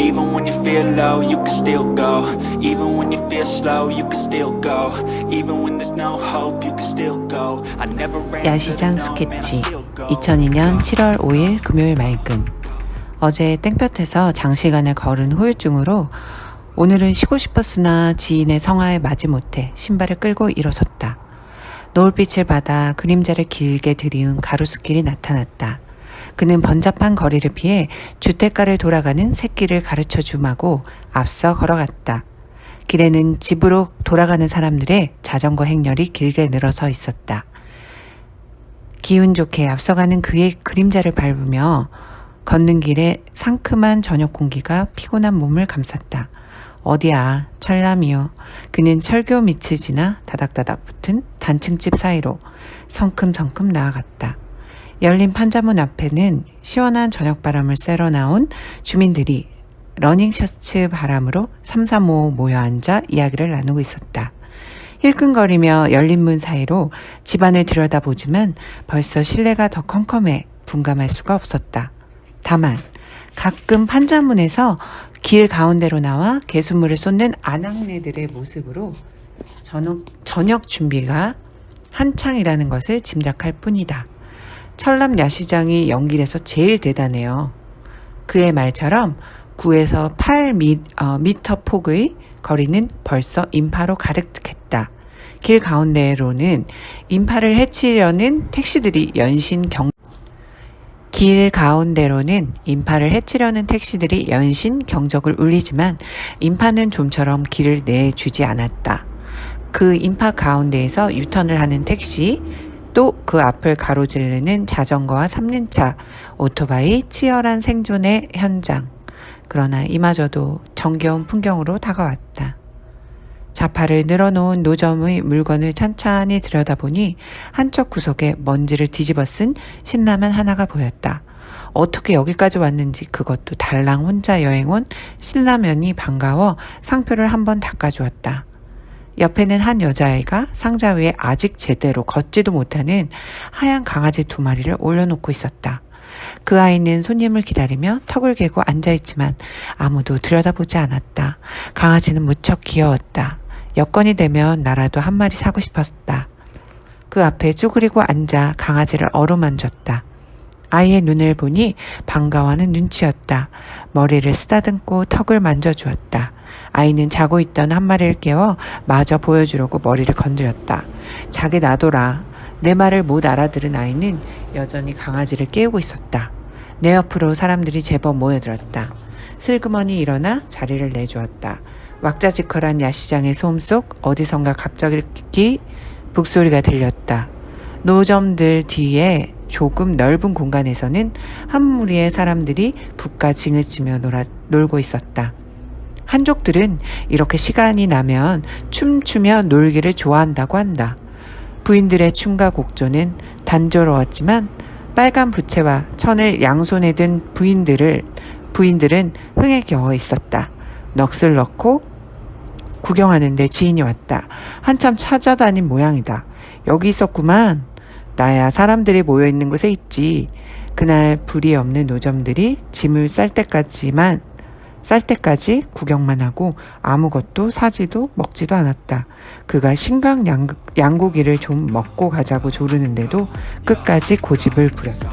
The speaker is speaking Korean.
Even when you feel low, you can still go Even when you feel slow, you can still go Even when there's no hope, you can still go I never 야시장 스케치 2002년 7월 5일 금요일 맑음 어제 땡볕에서 장시간을 걸은 후유증으로 오늘은 쉬고 싶었으나 지인의 성화에 마지못해 신발을 끌고 일어섰다. 노을빛을 받아 그림자를 길게 들이운 가로수길이 나타났다. 그는 번잡한 거리를 피해 주택가를 돌아가는 새길을 가르쳐 주마고 앞서 걸어갔다. 길에는 집으로 돌아가는 사람들의 자전거 행렬이 길게 늘어서 있었다. 기운 좋게 앞서가는 그의 그림자를 밟으며 걷는 길에 상큼한 저녁 공기가 피곤한 몸을 감쌌다. 어디야, 철남이요. 그는 철교 밑을 지나 다닥다닥 붙은 단층집 사이로 성큼성큼 나아갔다. 열린 판자문 앞에는 시원한 저녁바람을 쐬러 나온 주민들이 러닝 셔츠 바람으로 삼삼오오 모여 앉아 이야기를 나누고 있었다. 힐끔거리며 열린 문 사이로 집안을 들여다보지만 벌써 실내가 더 컴컴해 분간할 수가 없었다. 다만 가끔 판자문에서 길 가운데로 나와 개숫물을 쏟는 아낙네들의 모습으로 저녁, 저녁 준비가 한창이라는 것을 짐작할 뿐이다. 철남 야시장이 연길에서 제일 대단해요. 그의 말처럼 9에서 8미, 어, 미터 폭의 거리는 벌써 인파로 가득했다. 길 가운데로는 인파를 해치려는 택시들이 연신 경, 길 가운데로는 인파를 해치려는 택시들이 연신 경적을 울리지만 인파는 좀처럼 길을 내주지 않았다. 그 인파 가운데에서 유턴을 하는 택시, 또 그 앞을 가로지르는 자전거와 3륜차, 오토바이 치열한 생존의 현장. 그러나 이마저도 정겨운 풍경으로 다가왔다. 자파를 늘어놓은 노점의 물건을 찬찬히 들여다보니 한쪽 구석에 먼지를 뒤집어 쓴 신라면 하나가 보였다. 어떻게 여기까지 왔는지 그것도 달랑 혼자 여행 온 신라면이 반가워 상표를 한번 닦아주었다. 옆에는 한 여자아이가 상자 위에 아직 제대로 걷지도 못하는 하얀 강아지 두 마리를 올려놓고 있었다. 그 아이는 손님을 기다리며 턱을 개고 앉아있지만 아무도 들여다보지 않았다. 강아지는 무척 귀여웠다. 여건이 되면 나라도 한 마리 사고 싶었다. 그 앞에 쭈그리고 앉아 강아지를 어루만졌다. 아이의 눈을 보니 반가워하는 눈치였다. 머리를 쓰다듬고 턱을 만져주었다. 아이는 자고 있던 한 마리를 깨워 마저 보여주려고 머리를 건드렸다. 자기 놔둬라. 내 말을 못 알아들은 아이는 여전히 강아지를 깨우고 있었다. 내 옆으로 사람들이 제법 모여들었다. 슬그머니 일어나 자리를 내주었다. 왁자지컬한 야시장의 소음 속 어디선가 갑자기 북소리가 들렸다. 노점들 뒤에 조금 넓은 공간에서는 한 무리의 사람들이 북과 징을 치며 놀아, 놀고 있었다. 한족들은 이렇게 시간이 나면 춤추며 놀기를 좋아한다고 한다. 부인들의 춤과 곡조는 단조로웠지만 빨간 부채와 천을 양손에 든 부인들을 부인들은 흥에 겨워 있었다. 넋을 넣고 구경하는데 지인이 왔다. 한참 찾아다닌 모양이다. 여기 있었구만. 나야 사람들이 모여 있는 곳에 있지. 그날 불이 없는 노점들이 짐을 쌀 때까지만 쌀 때까지 구경만 하고 아무것도 사지도 먹지도 않았다. 그가 신강 양고, 기를 좀 먹고 가자고 조르는데도 끝까지 고집을 부렸다.